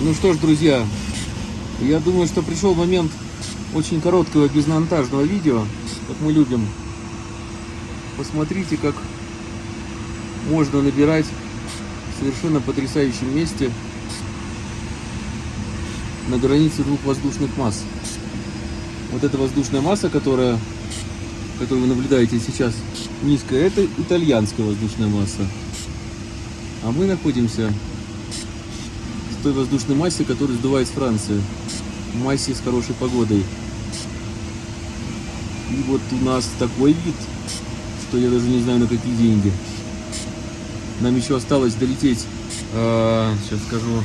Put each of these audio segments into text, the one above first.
Ну что ж, друзья, я думаю, что пришел момент очень короткого безмонтажного видео, как мы любим. Посмотрите, как можно набирать в совершенно потрясающем месте на границе двух воздушных масс. Вот эта воздушная масса, которая, которую вы наблюдаете сейчас низкая, это итальянская воздушная масса. А мы находимся той воздушной массе, которую сдувает с Франции. Массе с хорошей погодой. И вот у нас такой вид, что я даже не знаю на какие деньги. Нам еще осталось долететь, э, сейчас скажу,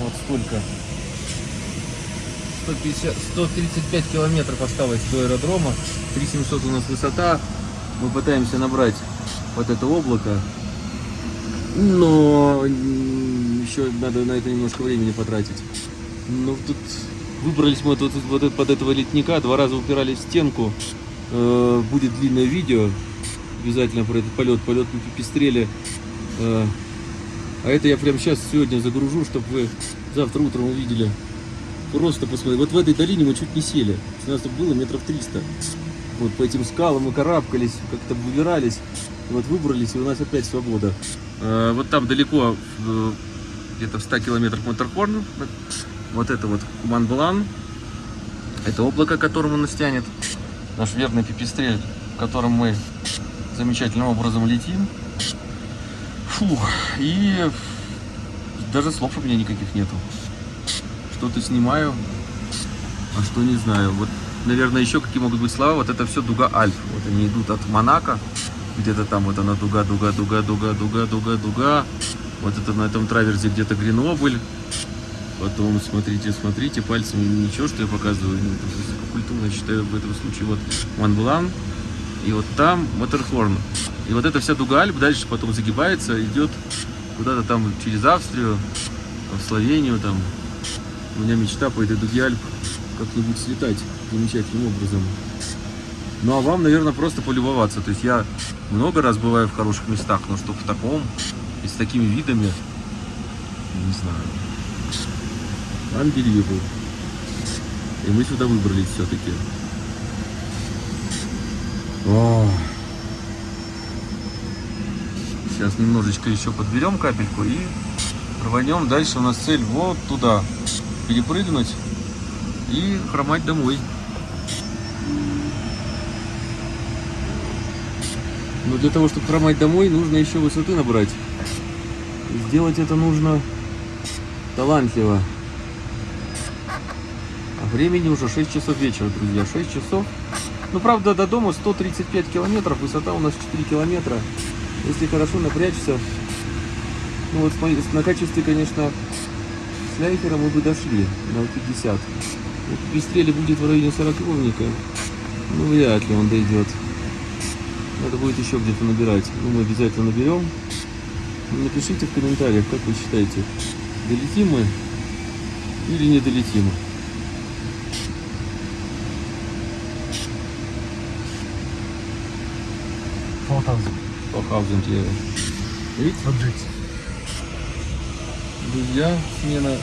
вот сколько. 150, 135 километров осталось до аэродрома. 3700 у нас высота. Мы пытаемся набрать вот это облако. Но еще надо на это немножко времени потратить. Ну, тут выбрались мы тут, вот под этого летника, два раза упирались в стенку. Э, будет длинное видео обязательно про этот полет. Полет на пипистреле. Э, а это я прямо сейчас, сегодня загружу, чтобы вы завтра утром увидели. Просто посмотрите. Вот в этой долине мы чуть не сели. У нас тут было метров 300. Вот по этим скалам мы карабкались, как-то выбирались. Вот выбрались, и у нас опять свобода. Э, вот там далеко, где-то в 100 километрах Моторхорн. Вот это вот Куман-Балан. Это облако, которому нас тянет. Наш верный пипистрель, в котором мы замечательным образом летим. Фу, и даже слов у меня никаких нету. Что-то снимаю, а что не знаю. Вот, наверное, еще какие могут быть слова. Вот это все дуга Альп. Вот они идут от Монако. Где-то там вот она дуга, дуга, дуга, дуга, дуга, дуга, дуга. Вот это на этом траверзе где-то Гренобль. Потом смотрите, смотрите, пальцем ничего, что я показываю. Ну, культурно считаю в этом случае. Вот Монблан. И вот там Моторхорн. И вот эта вся дуга Альп дальше потом загибается, идет куда-то там через Австрию, в Словению там. У меня мечта по этой дуге Альп как-нибудь слетать замечательным образом. Ну а вам, наверное, просто полюбоваться. То есть я много раз бываю в хороших местах, но чтобы в таком с такими видами, не знаю. Unbelievable. И мы сюда выбрались все-таки. Сейчас немножечко еще подберем капельку и рванем. Дальше у нас цель вот туда. Перепрыгнуть и хромать домой. Но для того, чтобы хромать домой, нужно еще высоты набрать. Сделать это нужно талантливо. А времени уже 6 часов вечера, друзья. 6 часов. Ну, правда, до дома 135 километров, высота у нас 4 километра. Если хорошо напрячься, ну вот на качестве, конечно, с ляйкера мы бы дошли на 50. Вот пристрели будет в районе 40 ровника. Ну, вряд ли он дойдет. Надо будет еще где-то набирать. Ну, мы обязательно наберем. Напишите в комментариях, как вы считаете, долетим мы или не долетим. 4000. 4000 евро. Видите? Друзья, смена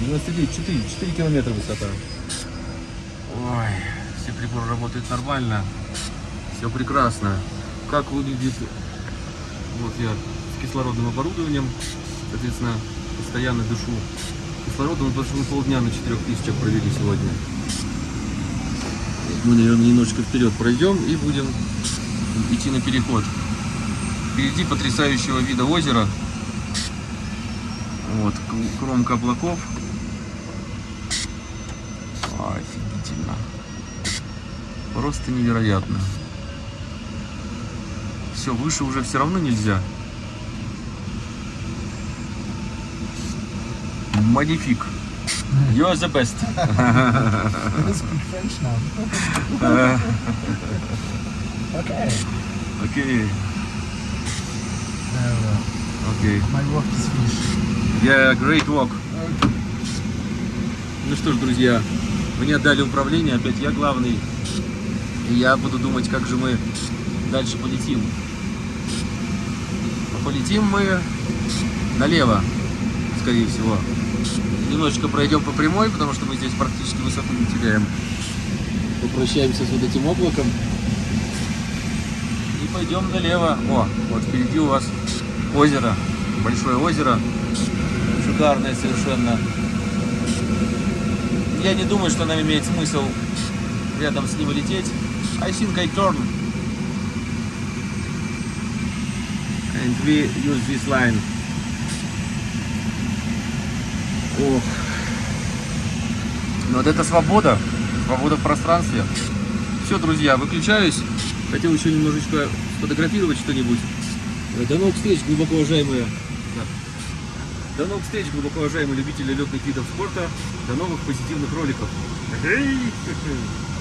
99, 4, 4 километра высота. Ой, все приборы работают нормально. Все прекрасно. Как выглядит... Вот я с кислородным оборудованием, соответственно, постоянно дышу. Кислородом мы мы полдня на 4000 провели сегодня. Мы, наверное, немножечко вперед пройдем и будем идти на переход. Впереди потрясающего вида озера. Вот, кромка облаков. Офигительно. Просто невероятно. Все, выше уже все равно нельзя. Магнифик. You are the best. Okay. Окей, окей. My work is finished. Yeah, great walk. Ну что ж, друзья, мне отдали управление, опять я главный. И я буду думать, как же мы дальше полетим. Полетим мы налево, скорее всего. Немножечко пройдем по прямой, потому что мы здесь практически высоту не теряем. Попрощаемся с вот этим облаком. И пойдем налево. О, вот впереди у вас озеро. Большое озеро. Шикарное совершенно. Я не думаю, что нам имеет смысл рядом с ним лететь. I think I turn. And we use this line. Ох. Ну вот это свобода. Свобода в пространстве. Все, друзья, выключаюсь. Хотел еще немножечко сфотографировать что-нибудь. Э, До новых встреч, глубоко уважаемые. До новых встреч, глубоко уважаемые любители летных видов спорта. До новых позитивных роликов.